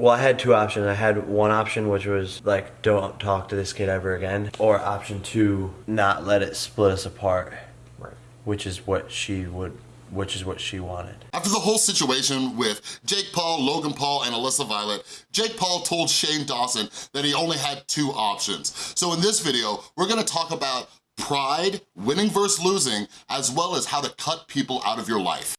Well, I had two options. I had one option which was like, don't talk to this kid ever again, or option two, not let it split us apart, Right. which is what she would, which is what she wanted. After the whole situation with Jake Paul, Logan Paul, and Alissa Violet, Jake Paul told Shane Dawson that he only had two options. So in this video, we're gonna talk about pride, winning versus losing, as well as how to cut people out of your life.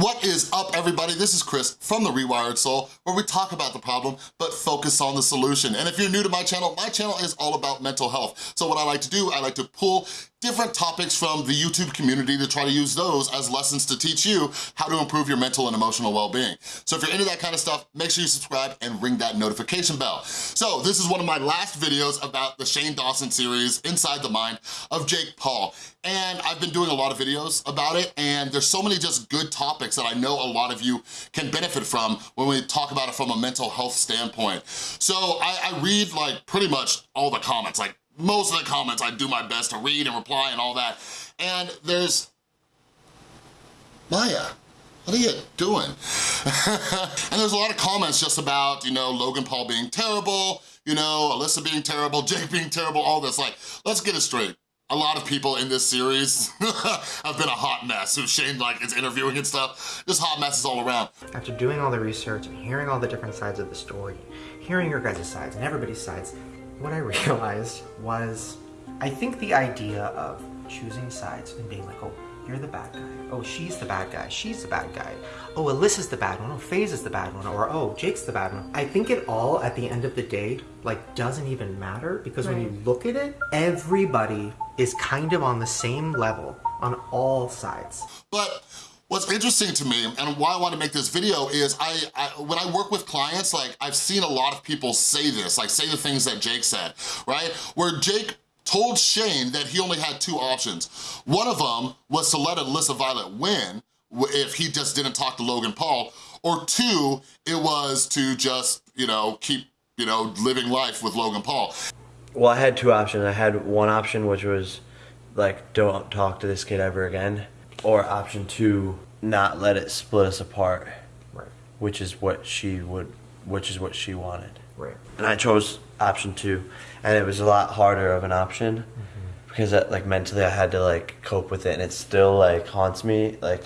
What is up, everybody? This is Chris from The Rewired Soul, where we talk about the problem, but focus on the solution. And if you're new to my channel, my channel is all about mental health. So what I like to do, I like to pull different topics from the YouTube community to try to use those as lessons to teach you how to improve your mental and emotional well-being. So if you're into that kind of stuff, make sure you subscribe and ring that notification bell. So this is one of my last videos about the Shane Dawson series, Inside the Mind of Jake Paul. And I've been doing a lot of videos about it, and there's so many just good topics that know a lot of you can benefit from when we talk about it from a mental health standpoint. So I, I read like pretty much all the comments, like most of the comments I do my best to read and reply and all that. And there's, Maya, what are you doing? and there's a lot of comments just about, you know, Logan Paul being terrible, you know, Alissa being terrible, Jake being terrible, all this. Like, let's get it straight. A lot of people in this series have been a hot mess who Shane like is interviewing and stuff. Just hot messes all around. After doing all the research and hearing all the different sides of the story, hearing your guys' sides and everybody's sides, what I realized was, I think the idea of choosing sides and being like, oh, you're the bad guy. Oh, she's the bad guy. She's the bad guy. Oh, Alissa's the bad one. Oh, FaZe is the bad one. Or, oh, Jake's the bad one. I think it all, at the end of the day, like, doesn't even matter because when you look at it, everybody is kind of on the same level on all sides. But What's interesting to me and why I want to make this video is I, I, when I work with clients, like I've seen a lot of people say this, like say the things that Jake said, right? Where Jake told Shane that he only had two options. One of them was to let Alissa Violet win if he just didn't talk to Logan Paul, or two, it was to just, you know, keep, you know, living life with Logan Paul. Well, I had two options. I had one option which was like, don't talk to this kid ever again, or option two, not let it split us apart, Right. which is what she would, which is what she wanted. Right. And I chose option two, and it was a lot harder of an option mm-hmm. because that, like mentally I had to like cope with it, and it still like haunts me like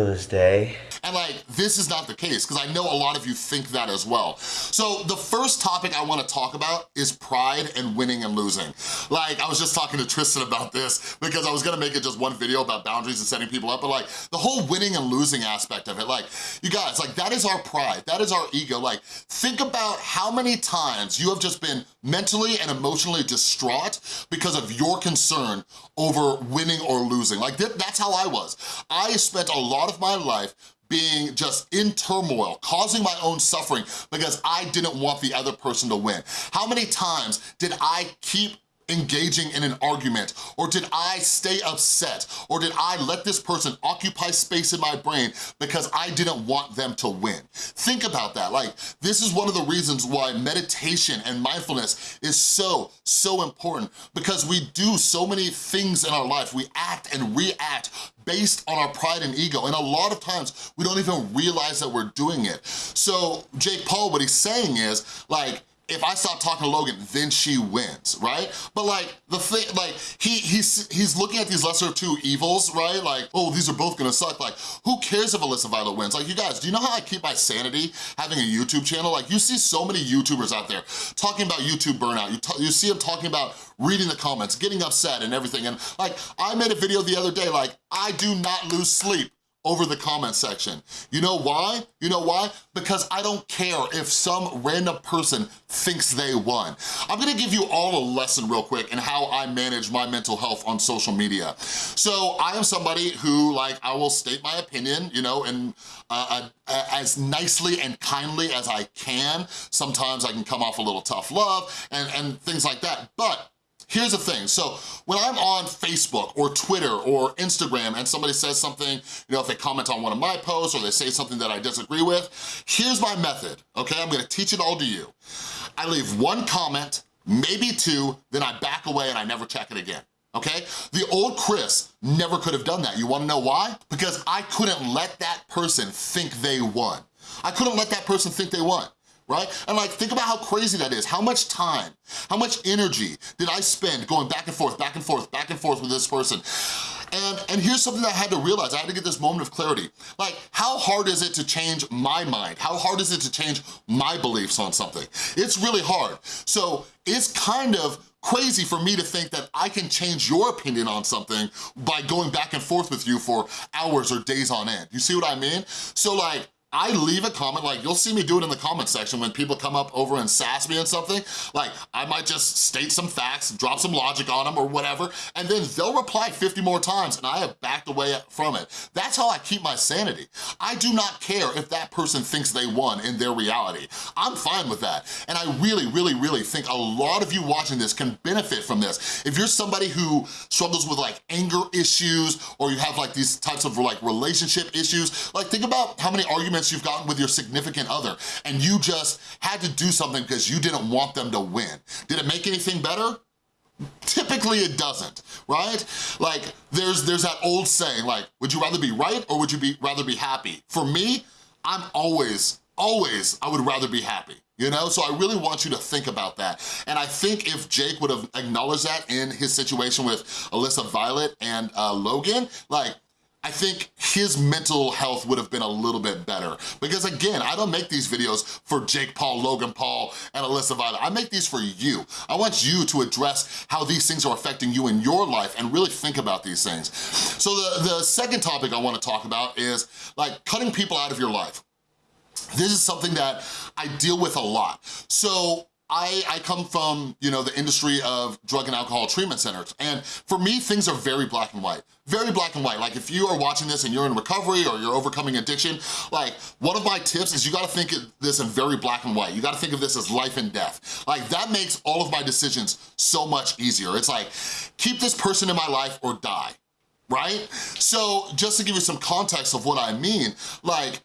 this day. And like, this is not the case, because I know a lot of you think that as well. So the first topic I wanna talk about is pride and winning and losing. Like, I was just talking to Tristan about this, because I was gonna make it just one video about boundaries and setting people up, but like, the whole winning and losing aspect of it, like, you guys, like, that is our pride, that is our ego. Like, think about how many times you have just been mentally and emotionally distraught because of your concern over winning or losing. Like, th that's how I was. I spent a lot of my life being just in turmoil, causing my own suffering because I didn't want the other person to win. How many times did I keep engaging in an argument? Or did I stay upset? Or did I let this person occupy space in my brain because I didn't want them to win? Think about that. Like, this is one of the reasons why meditation and mindfulness is so, so important because we do so many things in our life. We act and react based on our pride and ego. And a lot of times we don't even realize that we're doing it. So Jake Paul, what he's saying is like, if I stop talking to Logan, then she wins, right? But like, the thing, like, he he's he's looking at these lesser two evils, right? Like, oh, these are both gonna suck. Like, who cares if Alissa Violet wins? Like, you guys, do you know how I keep my sanity having a YouTube channel? Like, you see so many YouTubers out there talking about YouTube burnout. You, you see them talking about reading the comments, getting upset and everything. And like, I made a video the other day, like, I do not lose sleep over the comment section. You know why? You know why? Because I don't care if some random person thinks they won. I'm gonna give you all a lesson real quick in how I manage my mental health on social media. So I am somebody who, like, I will state my opinion, you know, and uh, uh, as nicely and kindly as I can. Sometimes I can come off a little tough love and, and things like that, but Here's the thing, so when I'm on Facebook or Twitter or Instagram and somebody says something, you know, if they comment on one of my posts or they say something that I disagree with, here's my method, okay? I'm gonna teach it all to you. I leave one comment, maybe two, then I back away and I never check it again okay? The old Chris never could have done that. You wanna know why? Because I couldn't let that person think they won. I couldn't let that person think they won right? And like, think about how crazy that is. How much time, how much energy did I spend going back and forth, back and forth, back and forth with this person? And, and here's something I had to realize, I had to get this moment of clarity. Like, how hard is it to change my mind? How hard is it to change my beliefs on something? It's really hard. So it's kind of crazy for me to think that I can change your opinion on something by going back and forth with you for hours or days on end. You see what I mean? So like, I leave a comment, like you'll see me do it in the comment section when people come up over and sass me and something, like I might just state some facts, drop some logic on them or whatever, and then they'll reply 50 more times and I have backed away from it. That's how I keep my sanity. I do not care if that person thinks they won in their reality. I'm fine with that. And I really, really, really think a lot of you watching this can benefit from this. If you're somebody who struggles with like anger issues or you have like these types of like relationship issues, like think about how many arguments you've gotten with your significant other and you just had to do something because you didn't want them to win. Did it make anything better? Typically it doesn't, right? Like there's there's that old saying like, would you rather be right or would you be rather be happy? For me, I'm always, always, I would rather be happy you know? So I really want you to think about that. And I think if Jake would have acknowledged that in his situation with Alissa Violet and uh, Logan, like, I think his mental health would have been a little bit better. Because again, I don't make these videos for Jake Paul, Logan Paul, and Alissa Violet. I make these for you. I want you to address how these things are affecting you in your life and really think about these things. So the, the second topic I wanna talk about is like cutting people out of your life. This is something that I deal with a lot. So I, I come from, you know, the industry of drug and alcohol treatment centers. And for me, things are very black and white. Very black and white. Like if you are watching this and you're in recovery or you're overcoming addiction, like one of my tips is you gotta think of this in very black and white. You gotta think of this as life and death. Like that makes all of my decisions so much easier. It's like, keep this person in my life or die, right? So just to give you some context of what I mean, like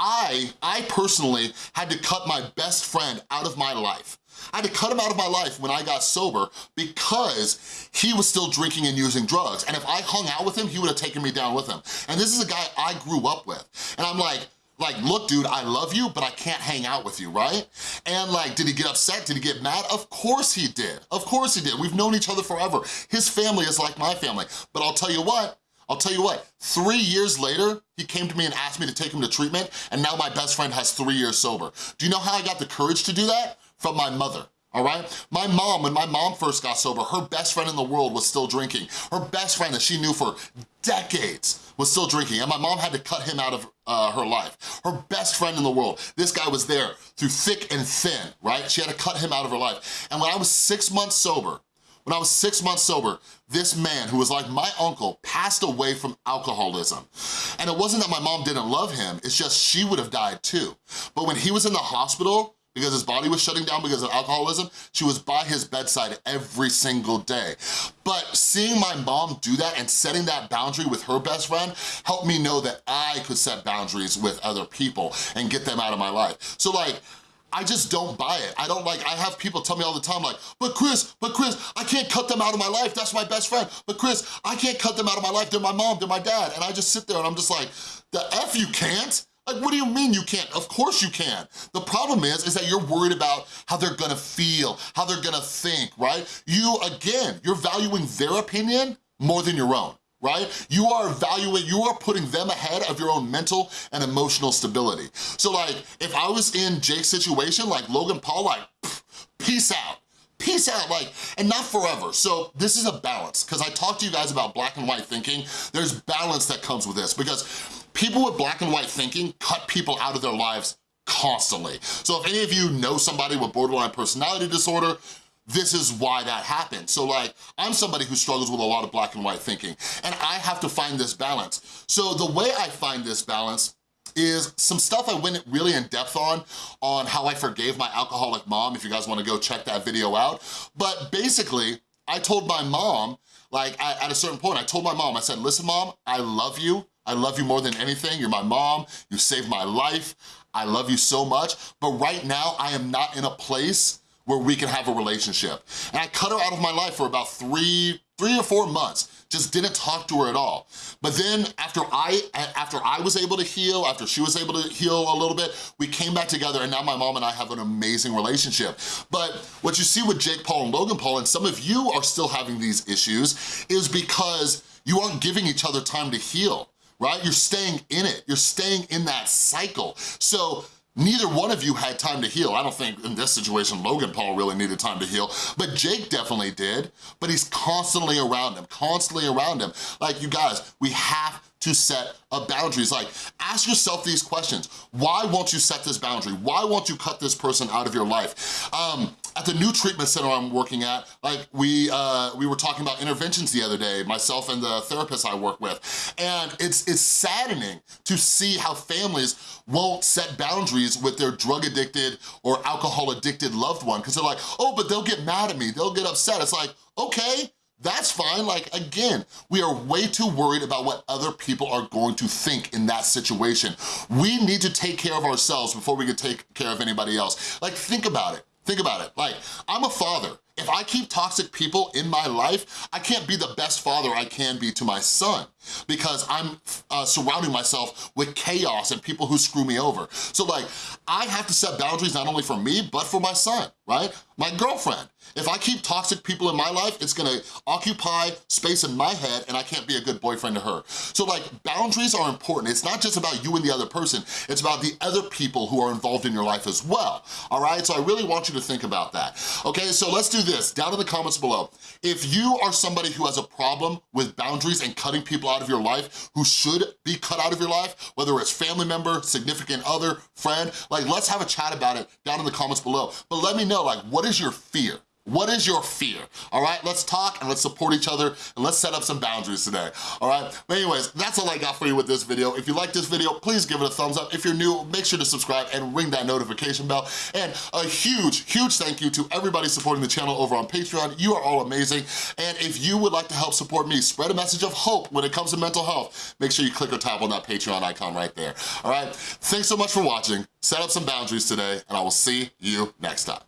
I, I personally had to cut my best friend out of my life. I had to cut him out of my life when I got sober because he was still drinking and using drugs. And if I hung out with him, he would have taken me down with him. And this is a guy I grew up with. And I'm like, like, look, dude, I love you, but I can't hang out with you, right? And like, did he get upset? Did he get mad? Of course he did. Of course he did. We've known each other forever. His family is like my family. But I'll tell you what, I'll tell you what, three years later, he came to me and asked me to take him to treatment, and now my best friend has three years sober. Do you know how I got the courage to do that? From my mother all right? My mom, when my mom first got sober, her best friend in the world was still drinking. Her best friend that she knew for decades was still drinking, and my mom had to cut him out of uh, her life. Her best friend in the world, this guy was there through thick and thin, right? She had to cut him out of her life. And when I was six months sober, when I was six months sober, this man, who was like my uncle, passed away from alcoholism. And it wasn't that my mom didn't love him, it's just she would have died too. But when he was in the hospital, because his body was shutting down because of alcoholism, she was by his bedside every single day. But seeing my mom do that and setting that boundary with her best friend helped me know that I could set boundaries with other people and get them out of my life. So like, I just don't buy it. I don't like, I have people tell me all the time like, but Chris, but Chris, I can't cut them out of my life. That's my best friend. But Chris, I can't cut them out of my life. They're my mom, they're my dad. And I just sit there and I'm just like, the F you can't? Like, what do you mean you can't? Of course you can. The problem is, is that you're worried about how they're gonna feel, how they're gonna think, right? You, again, you're valuing their opinion more than your own right? You are evaluating, you are putting them ahead of your own mental and emotional stability. So like, if I was in Jake's situation, like Logan Paul, like, peace out. Peace out, like, and not forever. So this is a balance, because I talked to you guys about black and white thinking. There's balance that comes with this, because people with black and white thinking cut people out of their lives constantly. So if any of you know somebody with borderline personality disorder, this is why that happened. So like, I'm somebody who struggles with a lot of black and white thinking, and I have to find this balance. So the way I find this balance is some stuff I went really in depth on, on how I forgave my alcoholic mom, if you guys wanna go check that video out. But basically, I told my mom, like at a certain point, I told my mom, I said, listen mom, I love you. I love you more than anything. You're my mom, you saved my life. I love you so much, but right now I am not in a place where we can have a relationship. And I cut her out of my life for about three, three or four months, just didn't talk to her at all. But then after I, after I was able to heal, after she was able to heal a little bit, we came back together and now my mom and I have an amazing relationship. But what you see with Jake Paul and Logan Paul, and some of you are still having these issues, is because you aren't giving each other time to heal, right? You're staying in it, you're staying in that cycle. So Neither one of you had time to heal. I don't think in this situation Logan Paul really needed time to heal, but Jake definitely did, but he's constantly around him, constantly around him. Like you guys, we have to set up boundaries. Like, ask yourself these questions. Why won't you set this boundary? Why won't you cut this person out of your life? Um, at the new treatment center I'm working at, like we uh, we were talking about interventions the other day, myself and the therapist I work with, and it's it's saddening to see how families won't set boundaries with their drug addicted or alcohol addicted loved one because they're like, oh, but they'll get mad at me, they'll get upset. It's like, okay, that's fine, like again, we are way too worried about what other people are going to think in that situation. We need to take care of ourselves before we can take care of anybody else. Like think about it, think about it. Like I'm a father, if I keep toxic people in my life, I can't be the best father I can be to my son because I'm uh, surrounding myself with chaos and people who screw me over. So like, I have to set boundaries not only for me, but for my son, right? My girlfriend. If I keep toxic people in my life, it's gonna occupy space in my head and I can't be a good boyfriend to her. So like, boundaries are important. It's not just about you and the other person, it's about the other people who are involved in your life as well, all right? So I really want you to think about that. Okay, so let's do this, down in the comments below. If you are somebody who has a problem with boundaries and cutting people out of your life who should be cut out of your life, whether it's family member, significant other, friend, like let's have a chat about it down in the comments below. But let me know, like, what is your fear? What is your fear? All right, let's talk and let's support each other and let's set up some boundaries today, all right? But anyways, that's all I got for you with this video. If you like this video, please give it a thumbs up. If you're new, make sure to subscribe and ring that notification bell. And a huge, huge thank you to everybody supporting the channel over on Patreon. You are all amazing. And if you would like to help support me, spread a message of hope when it comes to mental health, make sure you click or tap on that Patreon icon right there, all right? Thanks so much for watching. Set up some boundaries today, and I will see you next time.